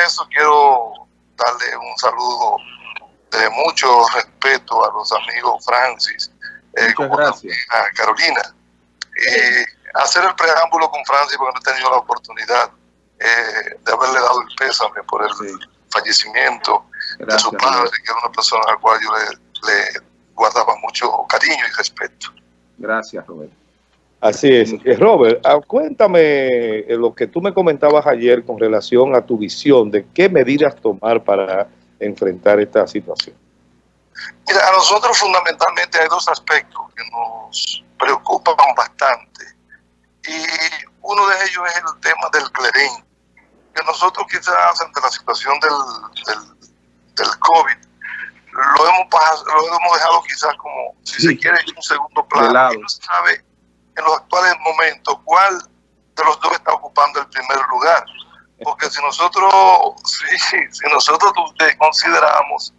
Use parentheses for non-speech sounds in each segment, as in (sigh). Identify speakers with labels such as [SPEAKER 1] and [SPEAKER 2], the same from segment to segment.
[SPEAKER 1] de eso quiero darle un saludo de mucho respeto a los amigos Francis,
[SPEAKER 2] eh, como a
[SPEAKER 1] Carolina. Y hacer el preámbulo con Francis porque no he tenido la oportunidad eh, de haberle dado el pésame por el fallecimiento de su padre, que era una persona a la cual yo le, guardaba mucho cariño y respeto.
[SPEAKER 2] Gracias, Robert. Así es. Eh, Robert, ah, cuéntame eh, lo que tú me comentabas ayer con relación a tu visión de qué medidas tomar para enfrentar esta situación.
[SPEAKER 1] Mira, a nosotros fundamentalmente hay dos aspectos que nos preocupan bastante. Y uno de ellos es el tema del clerín que nosotros quizás ante la situación del, del, COVID lo hemos, lo hemos dejado quizás como, si se quiere, en un segundo plano. Y no se sabe en los actuales momentos cuál de los dos está ocupando el primer lugar. Porque si nosotros, (laughs) sí, si nosotros consideramos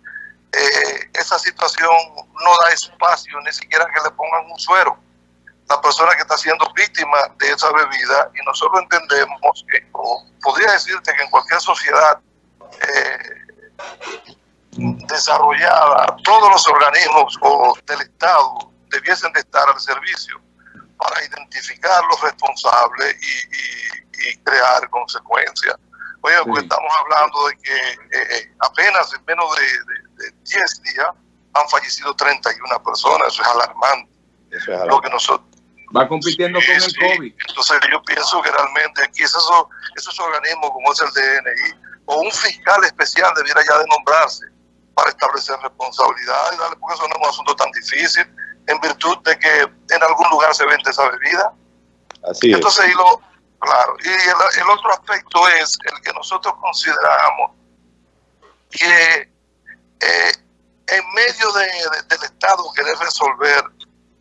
[SPEAKER 1] eh, esa situación no da espacio ni siquiera que le pongan un suero la persona que está siendo víctima de esa bebida y nosotros entendemos que, podría decirte que en cualquier sociedad eh, desarrollada, todos los organismos o del Estado debiesen de estar al servicio para identificar los responsables y, crear consecuencias. Oye, porque estamos hablando de que eh, apenas en menos de, de, 10 días han fallecido 31 personas, eso es alarmante. Eso es alarmante. Lo que nosotros,
[SPEAKER 2] Va compitiendo con el COVID.
[SPEAKER 1] Entonces yo pienso que realmente aquí esos, esos organismos como es el DNI o un fiscal especial debiera ya de nombrarse para establecer responsabilidades, porque eso no es un asunto tan difícil, en virtud de que en algún lugar se vende esa bebida.
[SPEAKER 2] Así
[SPEAKER 1] Entonces, Y lo, claro, y el, otro aspecto es el que nosotros consideramos que eh, en medio del Estado querer resolver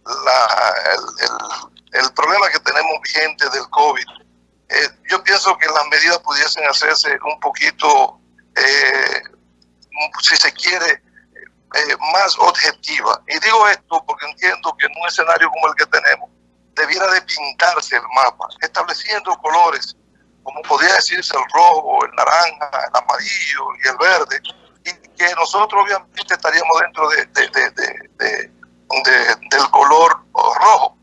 [SPEAKER 1] la, el, el, problema que tenemos vigente del COVID, eh, yo pienso que las medidas pudiesen hacerse un poquito, eh, si se quiere, eh, más objetiva. Y digo esto porque entiendo que en un escenario como el que tenemos, debiera de pintarse el mapa, estableciendo colores, como podría decirse el rojo, el naranja, el amarillo y el verde, y que nosotros obviamente estaríamos dentro de, de del color rojo.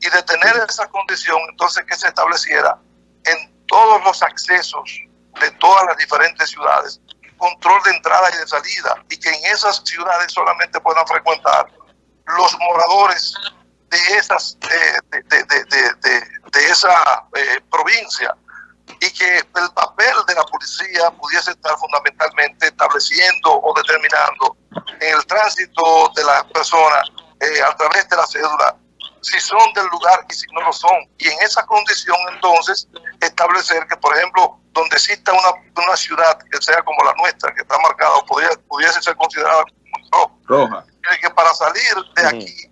[SPEAKER 1] Y de tener esa condición, entonces que se estableciera en todos los accesos de todas las diferentes ciudades, control de entrada y de salida, y que en esas ciudades solamente puedan frecuentar los moradores de esas de, de, esa eh, provincia y que el papel de la policía pudiese estar fundamentalmente estableciendo o determinando el tránsito de las personas eh, a través de la cédula si son del lugar y si no lo son. Y en esa condición entonces establecer que, por ejemplo, donde exista una, una ciudad que sea como la nuestra, que está marcada o pudiese ser considerada como roja, que para salir de aquí,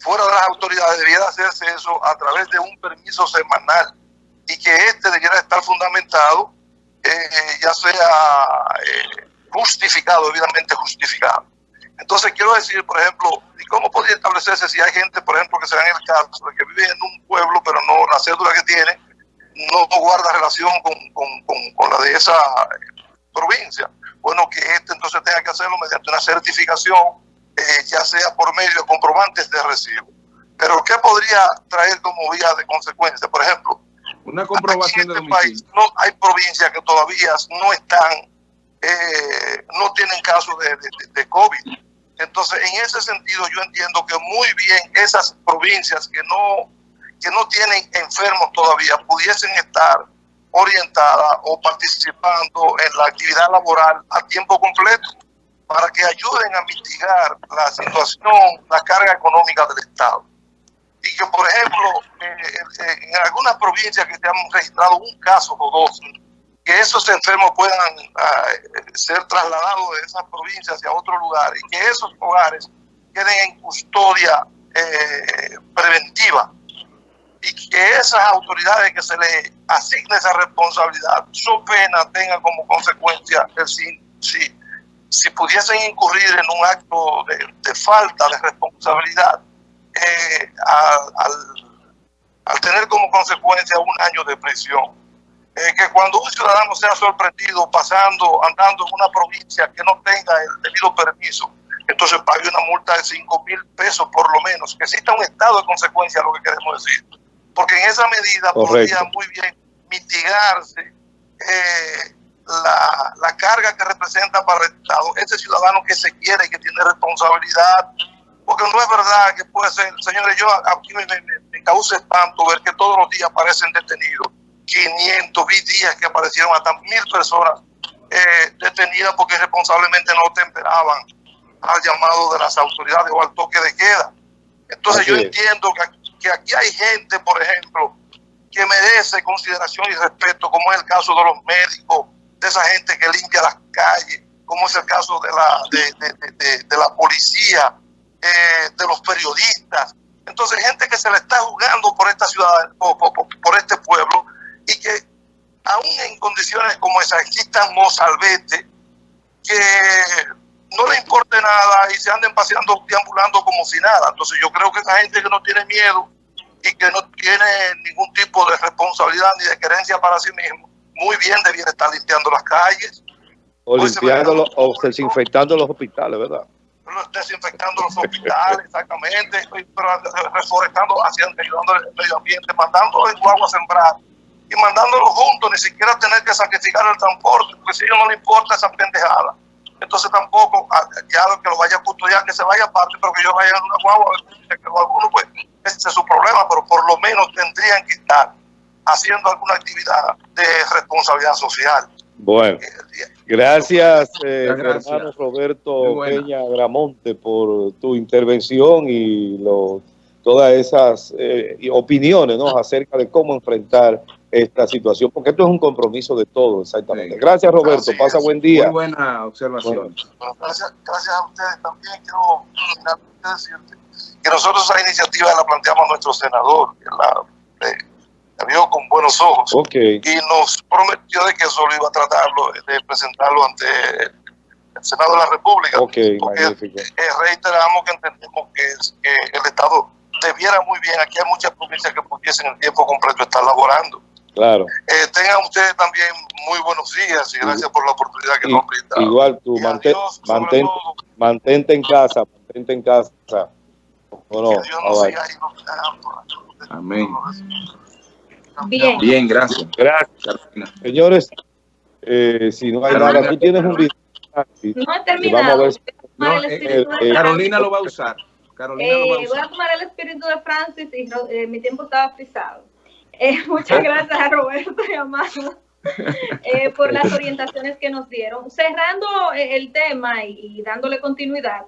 [SPEAKER 1] fuera de las autoridades, debiera hacerse eso a través de un permiso semanal y que este debiera estar fundamentado, eh, ya sea eh, justificado, debidamente justificado. Entonces quiero decir, por ejemplo, ¿y cómo podría establecerse si hay gente, por ejemplo, que se da en el caso de que vive en un pueblo, pero no la cédula que tiene no guarda relación con, con, la de esa provincia? Bueno, que este entonces tenga que hacerlo mediante una certificación, eh, ya sea por medio de comprobantes de recibo. Pero ¿qué podría traer como vía de consecuencia? Por ejemplo,
[SPEAKER 2] una comprobación en este
[SPEAKER 1] país no hay provincias que todavía no están, eh, no tienen casos de, de, de COVID entonces, en ese sentido, yo entiendo que muy bien esas provincias que no, que no tienen enfermos todavía pudiesen estar orientadas o participando en la actividad laboral a tiempo completo para que ayuden a mitigar la situación, la carga económica del Estado. Y que, por ejemplo, en algunas provincias que se han registrado un caso o dos, que esos enfermos puedan ah, ser trasladados de esas provincias hacia otro lugar y que esos hogares queden en custodia eh, preventiva y que esas autoridades que se les asigne esa responsabilidad, su pena tenga como consecuencia el si, si, si pudiesen incurrir en un acto de, falta de responsabilidad eh, al, al tener como consecuencia un año de prisión eh, que cuando un ciudadano sea sorprendido pasando, andando en una provincia que no tenga el debido permiso, entonces pague una multa de 5 mil pesos por lo menos, que exista un estado de consecuencia, lo que queremos decir. Porque en esa medida podría muy bien mitigarse eh, la, la, carga que representa para el Estado ese ciudadano que se quiere y que tiene responsabilidad. Porque no es verdad que puede ser, señores, yo aquí me, me, me causa espanto ver que todos los días aparecen detenidos 500, vi días que aparecieron hasta mil personas eh, detenidas porque responsablemente no temperaban al llamado de las autoridades o al toque de queda. Entonces yo entiendo que, que, aquí hay gente, por ejemplo, que merece consideración y respeto, como es el caso de los médicos, de esa gente que limpia las calles, como es el caso de la, de, de, de, la policía, eh, de los periodistas. Entonces, gente que se le está jugando por esta ciudad, por, por, por este pueblo, y que aún en condiciones como esas existan mozalbetes que no le importe nada y se anden paseando, deambulando como si nada. Entonces yo creo que esa gente que no tiene miedo y que no tiene ningún tipo de responsabilidad ni de querencia para sí mismo, muy bien debiera estar limpiando las calles.
[SPEAKER 2] O limpiando o desinfectando los hospitales, ¿verdad?
[SPEAKER 1] Desinfectando los hospitales, exactamente, pero reforestando, haciendo, ayudando al medio ambiente, mandando el agua a sembrar y mandándolo juntos, ni siquiera tener que sacrificar el transporte, porque si a ellos no le importa esa pendejada. Entonces tampoco, ah, ya que lo vaya a custodiar, que se vaya aparte, pero que yo vaya en una guagua, que alguno, pues, ese es su problema, pero por lo menos tendrían que estar haciendo alguna actividad de responsabilidad social.
[SPEAKER 2] Bueno, gracias, eh, hermano Roberto Peña Gramonte, por tu intervención y lo, todas esas eh, opiniones ¿no? acerca de cómo enfrentar esta situación, porque esto es un compromiso de todos, exactamente. Gracias, Roberto. Pasa buen día.
[SPEAKER 3] Muy buena observación.
[SPEAKER 1] gracias, gracias a ustedes también. Quiero decirte que nosotros esa iniciativa la planteamos a nuestro senador, que la, la vio con buenos ojos
[SPEAKER 2] okay.
[SPEAKER 1] y nos prometió de que solo iba a tratarlo, de presentarlo ante el Senado de la República.
[SPEAKER 2] Okay,
[SPEAKER 1] porque eh, reiteramos que entendemos que, es, que el Estado debiera muy bien, aquí hay muchas provincias que pudiesen el tiempo completo estar laborando
[SPEAKER 2] Claro.
[SPEAKER 1] Eh, tengan ustedes también muy buenos días y gracias por la oportunidad que
[SPEAKER 2] y,
[SPEAKER 1] nos brindan.
[SPEAKER 2] Igual tú, mantén, adiós, mantén, mantente en casa, mantente en casa.
[SPEAKER 1] No
[SPEAKER 3] Amén.
[SPEAKER 4] Bien.
[SPEAKER 3] Bien, gracias.
[SPEAKER 2] Gracias. Señores, eh, si no hay Carolina, nada, tú tienes un video.
[SPEAKER 4] No he terminado.
[SPEAKER 3] Ver, no, eh, eh, Carolina lo va a usar. Carolina lo va a usar.
[SPEAKER 4] Voy a tomar el espíritu de Francis y mi tiempo estaba frisado. Eh, (laughs) muchas gracias a Roberto y a Manu eh, por las orientaciones que nos dieron. Cerrando eh, el tema y, y dándole continuidad,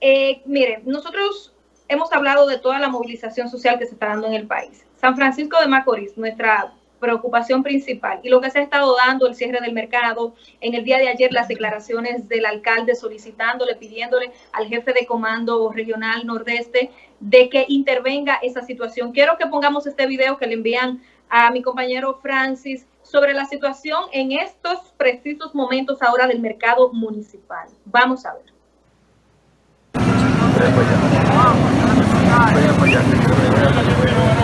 [SPEAKER 4] eh, miren, nosotros hemos hablado de toda la movilización social que se está dando en el país. San Francisco de Macorís, nuestra preocupación principal y lo que se ha estado dando el cierre del mercado en el día de ayer las declaraciones del alcalde solicitándole pidiéndole al jefe de comando regional nordeste de que intervenga esa situación. Quiero que pongamos este video que le envían a mi compañero Francis sobre la situación en estos precisos momentos ahora del mercado municipal. Vamos a ver.
[SPEAKER 3] Para